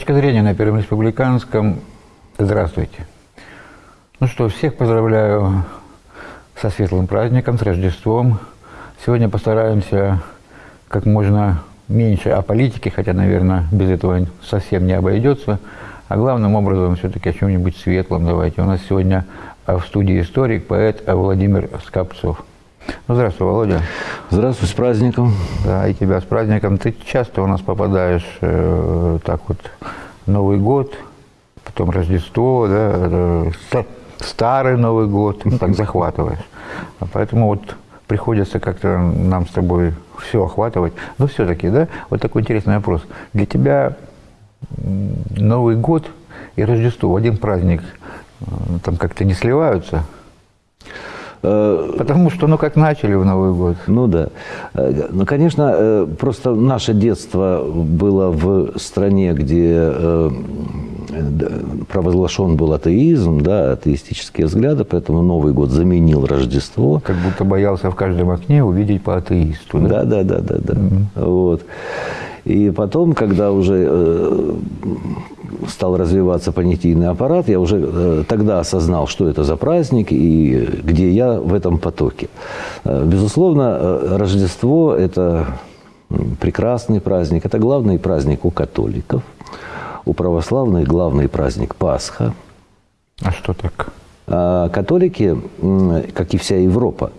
Точка зрения на Первом Республиканском. Здравствуйте. Ну что, всех поздравляю со светлым праздником, с Рождеством. Сегодня постараемся как можно меньше о политике, хотя, наверное, без этого совсем не обойдется. А главным образом все-таки о чем-нибудь светлом давайте. У нас сегодня в студии историк, поэт Владимир Скопцов. Ну, здравствуй, Володя. Здравствуй, с праздником. Да, и тебя с праздником. Ты часто у нас попадаешь э, так вот Новый год, потом Рождество, да, э, старый Новый год, ну, так захватываешь. А поэтому вот приходится как-то нам с тобой все охватывать. Но все-таки, да, вот такой интересный вопрос. Для тебя Новый год и Рождество в один праздник э, там как-то не сливаются – Потому что, ну, как начали в Новый год. Ну, да. Э, ну, конечно, э, просто наше детство было в стране, где провозглашен был атеизм, да, атеистические взгляды, поэтому Новый год заменил Рождество. Как будто боялся в каждом окне увидеть по атеисту. Да, да, да, да, да. Mm-hmm. Вот. И потом, когда уже э, стал развиваться понятийный аппарат, я уже э, тогда осознал, что это за праздник и где я в этом потоке. Э, безусловно, Рождество – это прекрасный праздник, это главный праздник у католиков, у православных главный праздник Пасха. А что так? А католики, как и вся Европа,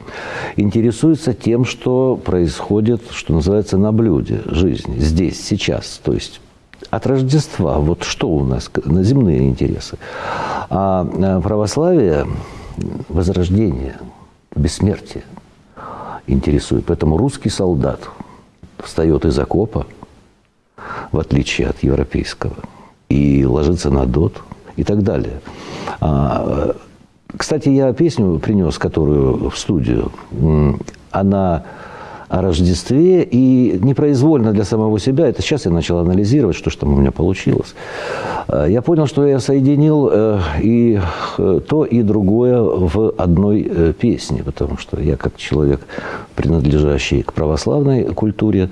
интересуются тем, что происходит, что называется, на блюде жизни, здесь, сейчас. То есть от Рождества, вот что у нас, на земные интересы. А, а православие, возрождение, бессмертие интересует. Поэтому русский солдат встает из окопа, в отличие от европейского, и ложится на дот и так далее. Кстати, я песню принес, которую в студию. Она о Рождестве и непроизвольно для самого себя, это сейчас я начал анализировать, что же там у меня получилось. Э, я понял, что я соединил э, и э, то, и другое в одной песне, потому что я как человек, принадлежащий к православной культуре,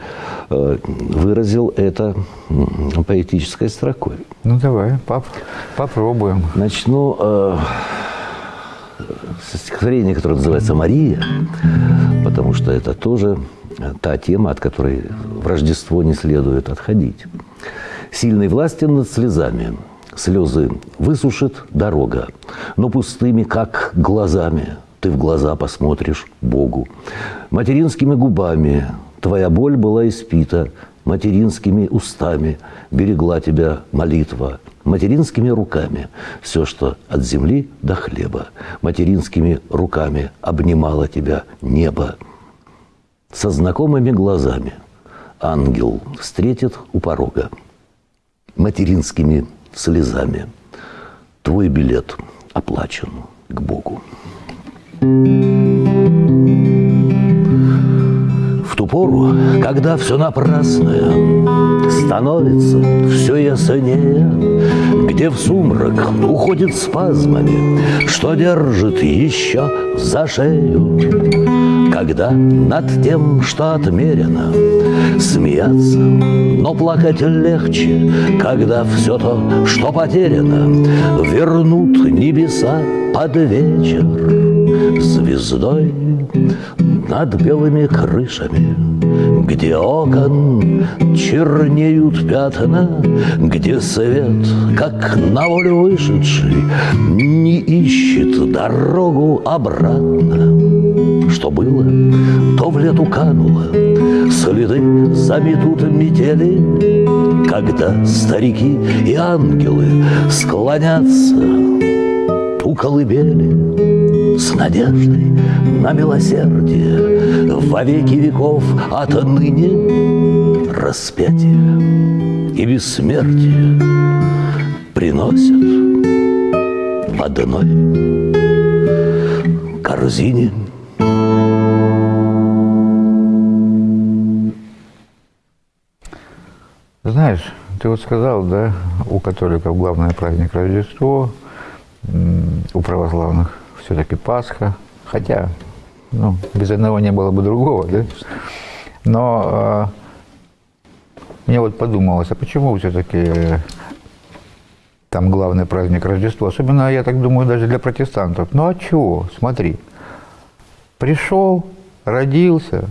выразил это поэтической строкой. Ну давай, поп попробуем. Начну стихотворение, которое называется «Мария», потому что это тоже та тема, от которой в Рождество не следует отходить. «Сильной властен над слезами, слезы высушит дорога, но пустыми, как глазами, ты в глаза посмотришь Богу. Материнскими губами твоя боль была испита, материнскими устами берегла тебя молитва, материнскими руками все, что от земли до хлеба, материнскими руками обнимало тебя небо. Со знакомыми глазами ангел встретит у порога, материнскими слезами твой билет оплачен к Богу. В ту пору, когда все напрасное становится все яснее, Где в сумрак уходит спазмами, Что держит еще за шею. Когда над тем, что отмерено, Смеяться, но плакать легче, Когда все то, что потеряно, Вернут небеса под вечер Звездой над белыми крышами, Где окон чернеют пятна, Где свет, как на волю вышедший, Не ищет дорогу обратно. Что было, то в лету кануло, Следы заметут метели, Когда старики и ангелы Склонятся у колыбели с надеждой на милосердие во веки веков отныне распятие и бессмертие приносят в одной корзине. Знаешь, ты вот сказал, да, у католиков главный праздник Рождество, у православных все-таки Пасха, хотя ну, без одного не было бы другого, да? Но э, мне вот подумалось, а почему все-таки там главный праздник Рождество. Особенно, я так думаю, даже для протестантов. Ну а чего? Смотри. Пришел, родился,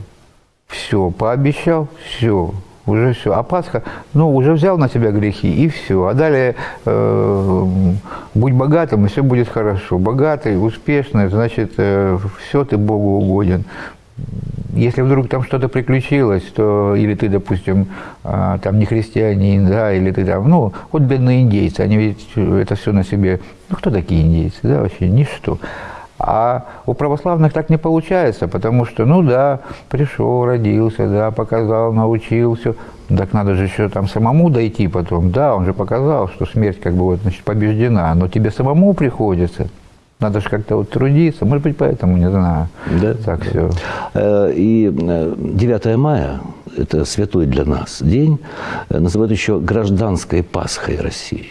все, пообещал, все, уже все. А Пасха, ну, уже взял на себя грехи, и все. А далее э, будь богатым, и все будет хорошо. Богатый, успешный, значит, э, все, ты Богу угоден. Если вдруг там что-то приключилось, то или ты, допустим, э, там не христианин, да, или ты там, ну, вот бедные индейцы, они ведь это все на себе, ну, кто такие индейцы, да, вообще, ничто. А у православных так не получается, потому что, ну да, пришел, родился, да, показал, научился. Так надо же еще там самому дойти потом. Да, он же показал, что смерть как бы вот, значит, побеждена, но тебе самому приходится. Надо же как-то вот трудиться, может быть, поэтому, не знаю. Да, так да. все. Э, и 9 э, мая, это святой для нас день, э, называют еще гражданской Пасхой России.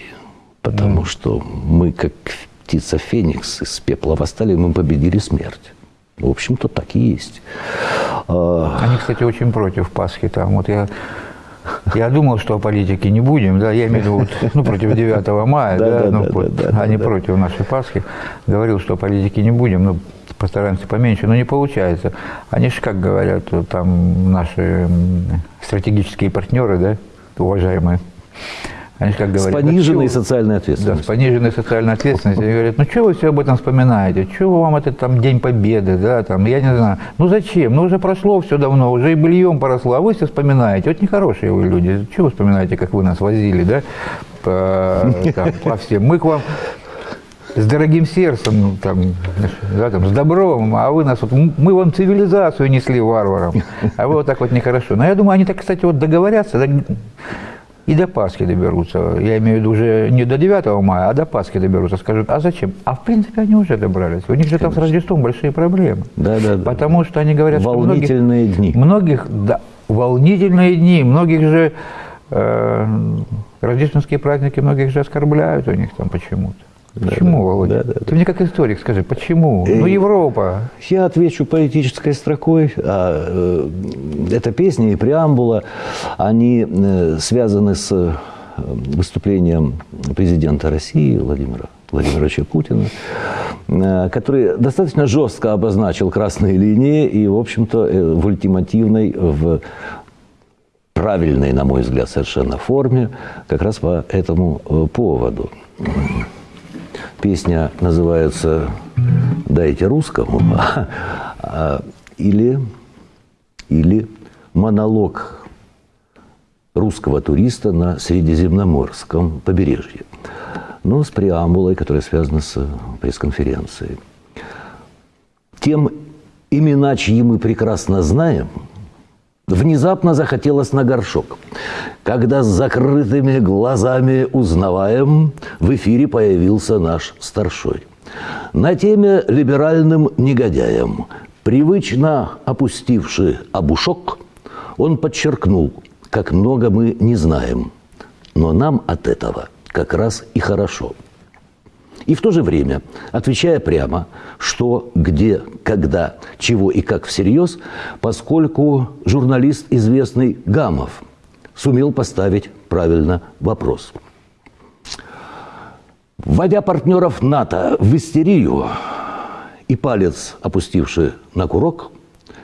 Потому mm. что мы, как птица Феникс из пепла восстали, мы победили смерть. В общем-то, так и есть. А, Они, кстати, очень против Пасхи. Там вот я я думал, что о политике не будем, да, я имею в виду, вот, ну, против 9 мая, да, да, ну, да, вот, да, а не да. против нашей Пасхи. Говорил, что о политике не будем, ну, постараемся поменьше, но не получается. Они же, как говорят, там наши стратегические партнеры, да, уважаемые, они как говорят, с пониженной да, социальной ответственностью. Да, с пониженной социальной ответственностью. Они говорят, ну что вы все об этом вспоминаете? Чего вам этот там День Победы, да, там, я не знаю. Ну зачем? Ну уже прошло все давно, уже и бельем поросло, а вы все вспоминаете. Вот нехорошие вы люди. Чего вы вспоминаете, как вы нас возили, да, по, там, по всем. Мы к вам с дорогим сердцем, ну, там, да, там, с добром, а вы нас вот, мы вам цивилизацию несли варварам, а вы вот так вот нехорошо. Но я думаю, они так, кстати, вот договорятся, и до Пасхи доберутся. Я имею в виду уже не до 9 мая, а до Пасхи доберутся. Скажут, а зачем? А в принципе они уже добрались. У них же там с Рождеством большие проблемы. Да, да, да. Потому что они говорят, волнительные что многих, дни. Многих, да, волнительные дни. Многих же э, рождественские праздники многих же оскорбляют у них там почему-то. Почему, да, Володя? Да, да, Ты мне как историк скажи, почему? Ну, э, Европа. Я отвечу поэтической строкой. А, э, эта песня и преамбула, они э, связаны с выступлением президента России Владимира Владимировича Путина, который достаточно жестко обозначил красные линии и, в общем-то, в ультимативной, в правильной, на мой взгляд, совершенно форме, как раз по этому поводу. Песня называется «Дайте русскому» а, или, или монолог русского туриста на Средиземноморском побережье. Но с преамбулой, которая связана с пресс-конференцией. Тем имена, чьи мы прекрасно знаем – Внезапно захотелось на горшок. Когда с закрытыми глазами узнаваем, в эфире появился наш старшой. На теме либеральным негодяем, привычно опустивший обушок, он подчеркнул, как много мы не знаем. Но нам от этого как раз и хорошо – и в то же время, отвечая прямо, что, где, когда, чего и как всерьез, поскольку журналист известный Гамов сумел поставить правильно вопрос. Вводя партнеров НАТО в истерию и палец опустивший на курок,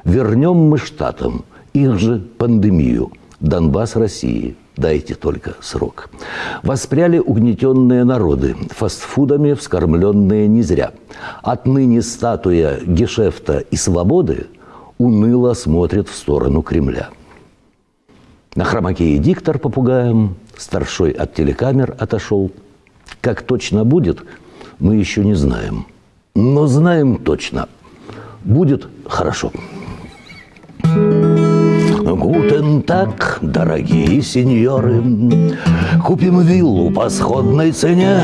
вернем мы штатам их же пандемию, Донбасс России – Дайте только срок. Воспряли угнетенные народы, фастфудами вскормленные не зря. Отныне статуя гешефта и свободы уныло смотрит в сторону Кремля. На хромаке диктор попугаем, старшой от телекамер отошел. Как точно будет, мы еще не знаем. Но знаем точно, будет хорошо. Гутен так, дорогие сеньоры, Купим виллу по сходной цене,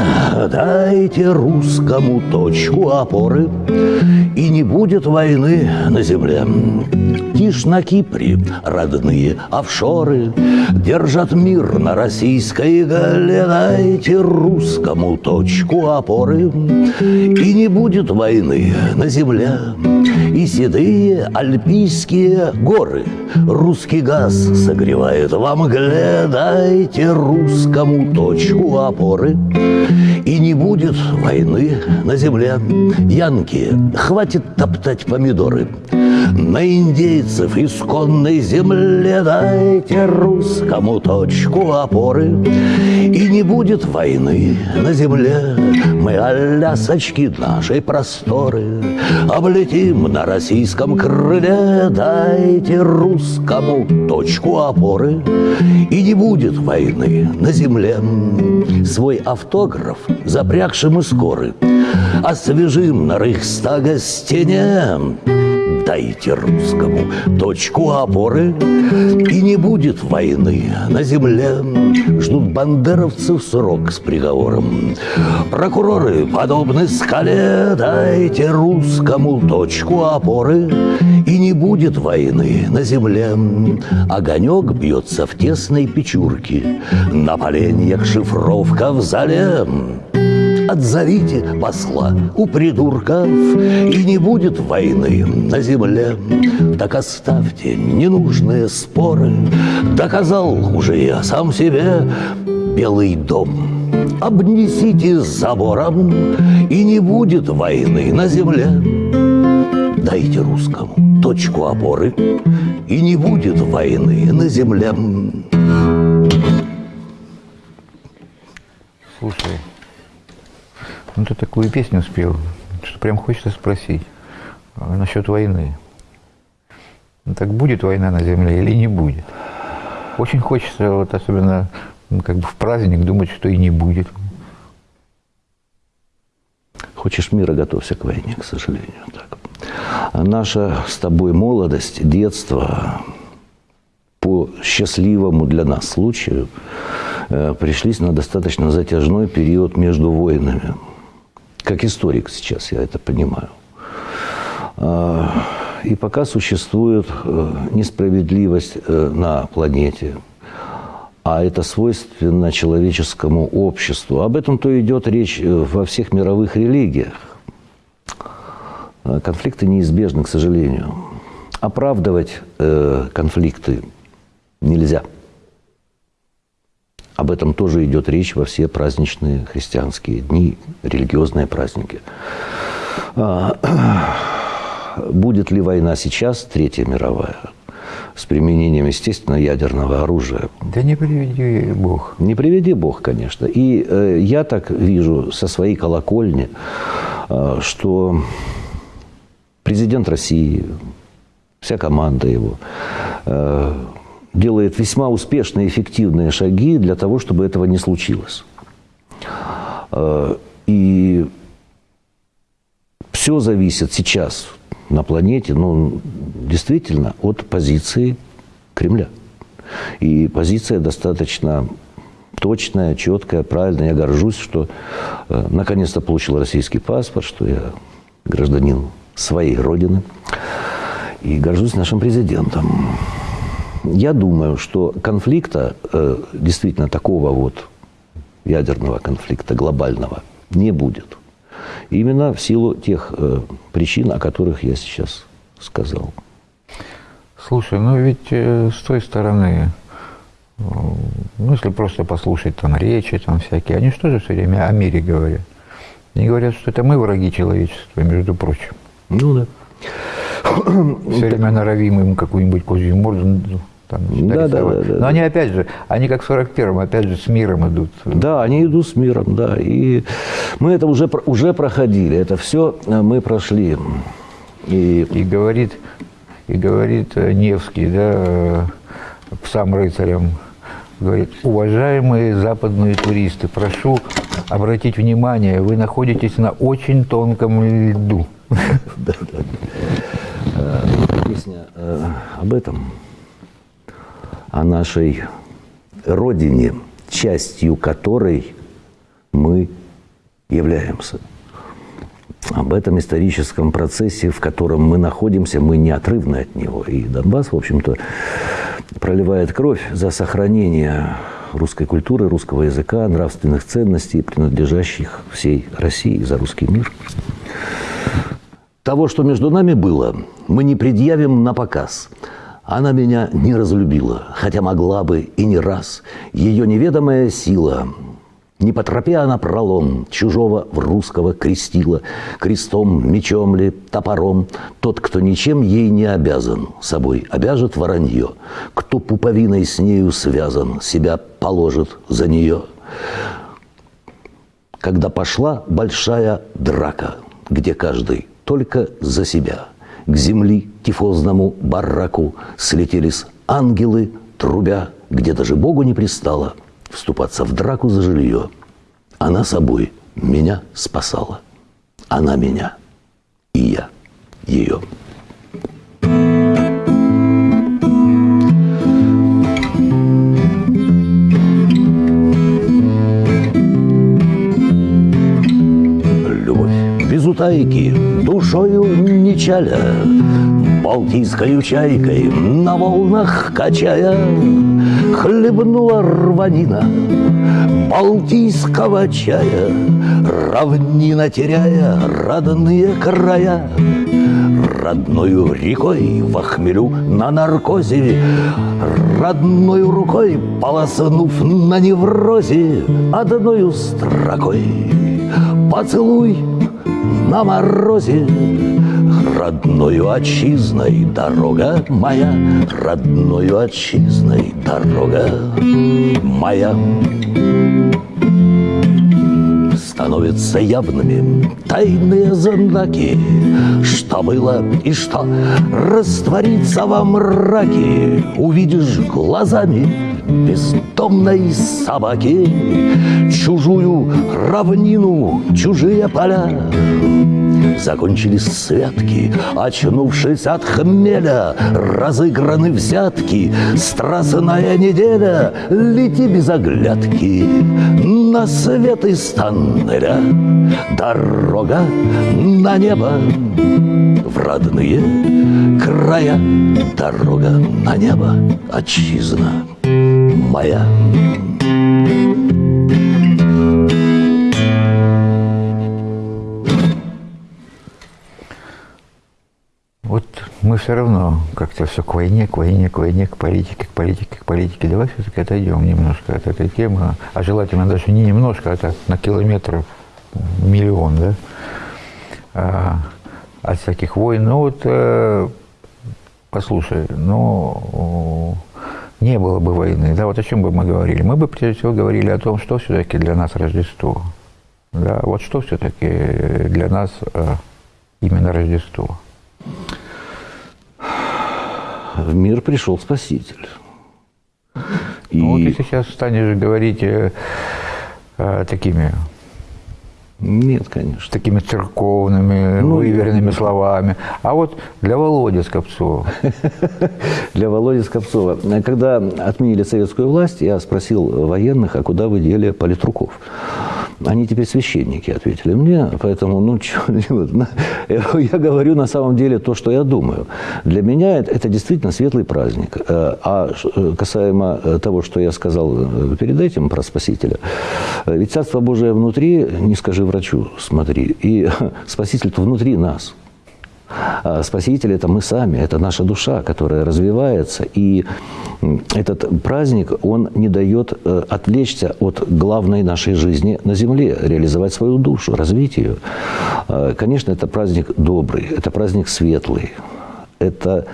Дайте русскому точку опоры, И не будет войны на земле. Тишь на Кипре родные офшоры Держат мир на российской гале, Дайте русскому точку опоры, И не будет войны на земле. И седые альпийские горы Русский газ согревает вам мгле, Дайте русскому точку опоры. И не будет войны на земле. Янки, хватит топтать помидоры. На индейцев исконной земле дайте русскому точку опоры. И не будет войны на земле. Мы алясочки нашей просторы Облетим на российском крыле. Дайте русскому точку опоры. И не будет войны на земле. Свой автограф запрягшим из коры Освежим на Рейхстага стене Дайте русскому точку опоры И не будет войны на земле. Ждут бандеровцев срок с приговором. Прокуроры подобны скале Дайте русскому точку опоры И не будет войны на земле. Огонек бьется в тесной печурке На поленьях шифровка в зале Отзовите посла у придурков, И не будет войны на земле. Так оставьте ненужные споры, Доказал уже я сам себе Белый дом. Обнесите забором, И не будет войны на земле. Дайте русскому точку опоры, И не будет войны на земле. Слушай, ну ты такую песню спел, что прям хочется спросить а, насчет войны. Ну, так будет война на земле или не будет? Очень хочется, вот особенно ну, как бы в праздник, думать, что и не будет. Хочешь мира, готовься к войне, к сожалению. Так. А наша с тобой молодость, детство, по счастливому для нас случаю, э, пришлись на достаточно затяжной период между войнами. Как историк сейчас я это понимаю. А, и пока существует э, несправедливость э, на планете, а это свойственно человеческому обществу. Об этом то идет речь э, во всех мировых религиях. Конфликты неизбежны, к сожалению. Оправдывать конфликты нельзя. Об этом тоже идет речь во все праздничные христианские дни, религиозные праздники. А, будет ли война сейчас, Третья мировая, с применением, естественно, ядерного оружия? Да не приведи Бог. Не приведи Бог, конечно. И э, я так вижу со своей колокольни, э, что президент России, вся команда его, э, делает весьма успешные, эффективные шаги для того, чтобы этого не случилось. Э, и все зависит сейчас на планете, ну, действительно, от позиции Кремля. И позиция достаточно точная, четкая, правильная. Я горжусь, что э, наконец-то получил российский паспорт, что я гражданин своей родины. И горжусь нашим президентом. Я думаю, что конфликта, э, действительно такого вот ядерного конфликта глобального, не будет. Именно в силу тех э, причин, о которых я сейчас сказал. Слушай, ну ведь э, с той стороны, ну если просто послушать там речи там всякие, они что же все время о мире говорят? Они говорят, что это мы враги человечества, между прочим. Ну да. Все время норовим им какую-нибудь козью морду там, да, да, да, да. Но они опять же, они как в 41-м, опять же, с миром идут. Да, они идут с миром, да. И мы это уже, уже проходили, это все э, мы прошли. И, и говорит, и говорит э, Невский, да, э, сам рыцарям, говорит, уважаемые западные туристы, прошу обратить внимание, вы находитесь на очень тонком льду. Да. Песня об этом о нашей Родине, частью которой мы являемся. Об этом историческом процессе, в котором мы находимся, мы неотрывны от него. И Донбасс, в общем-то, проливает кровь за сохранение русской культуры, русского языка, нравственных ценностей, принадлежащих всей России за русский мир. Того, что между нами было, мы не предъявим на показ – Она меня не разлюбила, хотя могла бы и не раз. Ее неведомая сила не по тропе она пролом чужого в русского крестила, крестом, мечом ли, топором. Тот, кто ничем ей не обязан, собой обяжет воронье. Кто пуповиной с нею связан, себя положит за нее. Когда пошла большая драка, где каждый только за себя, к земли тифозному бараку слетелись ангелы, трубя, где даже Богу не пристало – вступаться в драку за жилье. Она собой меня спасала. Она меня. И я ее. Без утайки, душою не чаля, Балтийской чайкой на волнах качая, Хлебнула рванина Балтийского чая, Равнина теряя родные края. Родною рекой в охмелю на наркозе, Родною рукой полоснув на неврозе, Одною строкой поцелуй на морозе Родною отчизной дорога моя, Родною отчизной дорога моя. Становятся явными тайные знаки, Что было и что растворится во мраке, Увидишь глазами бездомной собаки Чужую равнину, чужие поля Закончились святки, очнувшись от хмеля, Разыграны взятки, страстная неделя, Лети без оглядки на свет из тоннеля. Дорога на небо в родные края, Дорога на небо, отчизна моя. Вот мы все равно как-то все к войне, к войне, к войне, к политике, к политике, к политике. Давай все-таки отойдем немножко от этой темы, а желательно даже не немножко, а так на километров миллион, да, а, от всяких войн. Ну вот, э, послушай, ну, не было бы войны, да, вот о чем бы мы говорили? Мы бы, прежде всего, говорили о том, что все-таки для нас Рождество. Да, вот что все-таки для нас э, именно Рождество. В мир пришел Спаситель. И... Ну, вот ты сейчас станешь говорить э, э, такими нет, конечно. Такими церковными, ну, выверенными словами. А вот для Володи Скопцова. Для Володи Скопцова. Когда отменили советскую власть, я спросил военных, а куда вы дели политруков? Они теперь священники, ответили мне, поэтому, ну, чё, я говорю на самом деле то, что я думаю. Для меня это, это действительно светлый праздник. Э, а э, касаемо э, того, что я сказал перед этим про Спасителя, ведь Царство Божие внутри, не скажи врачу, смотри, и Спаситель-то внутри нас. А Спаситель – это мы сами, это наша душа, которая развивается. И этот праздник, он не дает э, отвлечься от главной нашей жизни на земле, реализовать свою душу, развить ее. А, конечно, это праздник добрый, это праздник светлый, это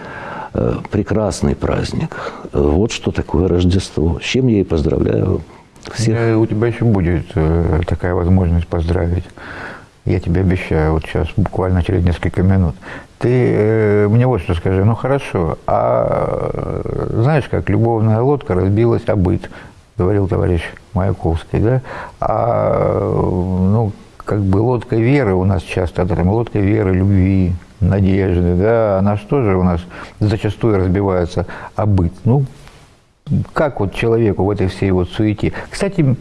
э, прекрасный праздник. Вот что такое Рождество. С чем я и поздравляю всех. У тебя еще будет э, такая возможность поздравить я тебе обещаю, вот сейчас, буквально через несколько минут. Ты э, мне вот что скажи, ну хорошо, а э, знаешь, как любовная лодка разбилась о быт, говорил товарищ Маяковский, да? А, ну, как бы лодка веры у нас часто, да, там лодка веры, любви, надежды, да, она что же у нас зачастую разбивается о быт. Ну, как вот человеку в этой всей вот суете. Кстати,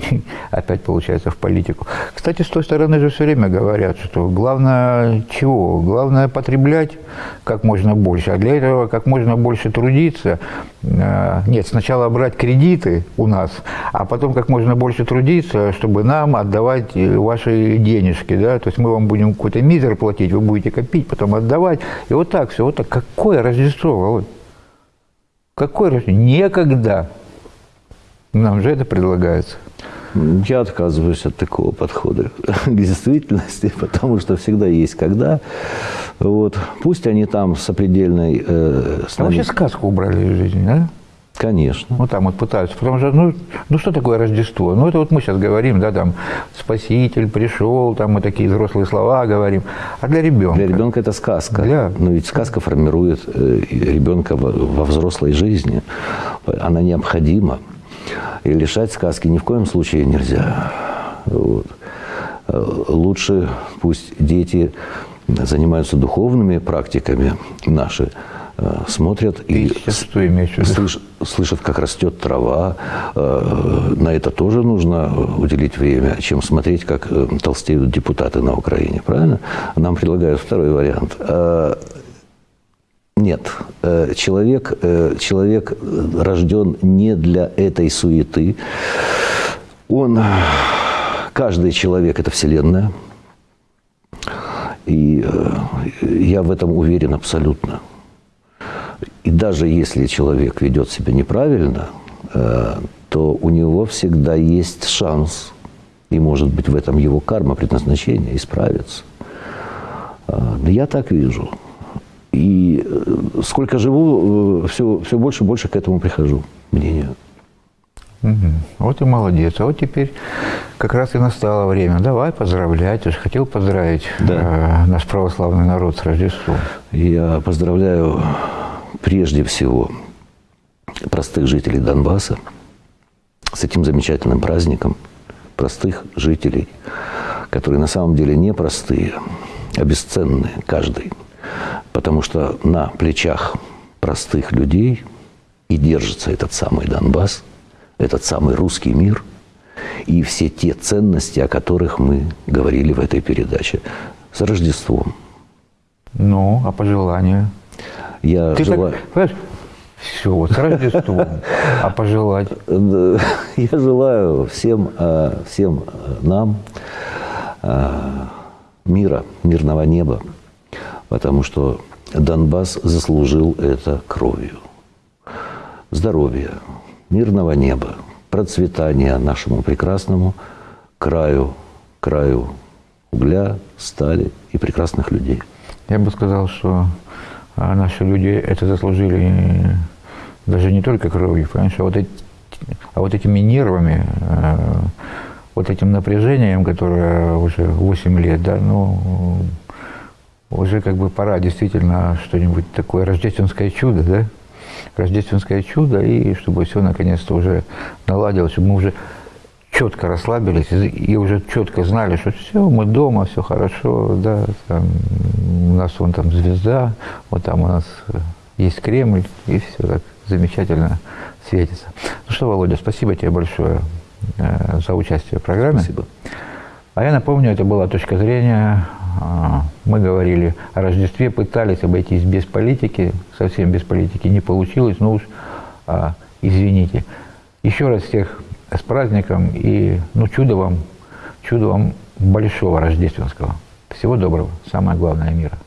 опять получается в политику. Кстати, с той стороны же все время говорят, что главное чего? Главное потреблять как можно больше, а для этого как можно больше трудиться. Э, нет, сначала брать кредиты у нас, а потом как можно больше трудиться, чтобы нам отдавать ваши денежки, да, то есть мы вам будем какой-то мизер платить, вы будете копить, потом отдавать, и вот так все, вот так. Какое Рождество, Володь? Какой Рождество? Никогда. Нам же это предлагается. Я отказываюсь от такого подхода к действительности, потому что всегда есть когда. Вот. Пусть они там с определенной... Э, с А нами- вообще сказку убрали из жизни, да? Конечно. Ну, там вот пытаются. Потому что, ну, ну, что такое Рождество? Ну, это вот мы сейчас говорим, да, там, Спаситель пришел, там мы такие взрослые слова говорим. А для ребенка? Для ребенка это сказка. Для- Но ведь сказка формирует э, ребенка во, взрослой жизни. Она необходима. И лишать сказки ни в коем случае нельзя. Вот. Э, Лучше пусть дети занимаются духовными практиками наши, смотрят Ты и что имеешь слыш- слышат, как растет трава. Э, На это тоже нужно уделить время, чем смотреть, как э, толстеют депутаты на Украине. Правильно? Нам предлагают второй вариант. Э, Нет, Э, человек, э, человек э, рожден не для этой суеты. Он, каждый человек – это Вселенная. И э, я в этом уверен абсолютно. И даже если человек ведет себя неправильно, э, то у него всегда есть шанс, и может быть в этом его карма, предназначение, исправиться. Э, Я так вижу. И э, сколько живу, все, все больше и больше к этому прихожу мнению. Вот и молодец. А вот теперь как раз и настало время. Давай поздравлять. Я же хотел поздравить Да. э, наш православный народ с Рождеством. Я поздравляю прежде всего простых жителей Донбасса с этим замечательным праздником, простых жителей, которые на самом деле не простые, а бесценные каждый. Потому что на плечах простых людей и держится этот самый Донбасс, этот самый русский мир и все те ценности, о которых мы говорили в этой передаче. С Рождеством. Ну, а пожелания? Я Ты желаю... так, понимаешь, все, вот с Рождеством. А пожелать? Я желаю всем, э, всем э, нам э, мира, мирного неба, потому что Донбасс заслужил это кровью. Здоровья, мирного неба, процветания нашему прекрасному краю, краю угля, стали и прекрасных людей. Я бы сказал, что а, наши люди это заслужили даже не только кровью, понимаешь, а вот, эти, а вот этими нервами, э, вот этим напряжением, которое уже 8 лет, да, ну, уже как бы пора действительно что-нибудь такое, рождественское чудо, да, рождественское чудо, и чтобы все наконец-то уже наладилось, чтобы мы уже четко расслабились и уже четко знали, что все, мы дома, все хорошо, да, там, у нас вон там звезда, вот там у нас э, есть Кремль, и все так замечательно светится. Ну что, Володя, спасибо тебе большое э, за участие в программе. Спасибо. А я напомню, это была точка зрения. а, Мы говорили о Рождестве, пытались обойтись без политики, совсем без политики не получилось, но уж а, извините. Еще раз всех с праздником и ну чудо вам, чудо вам большого рождественского. Всего доброго, самое главное мира.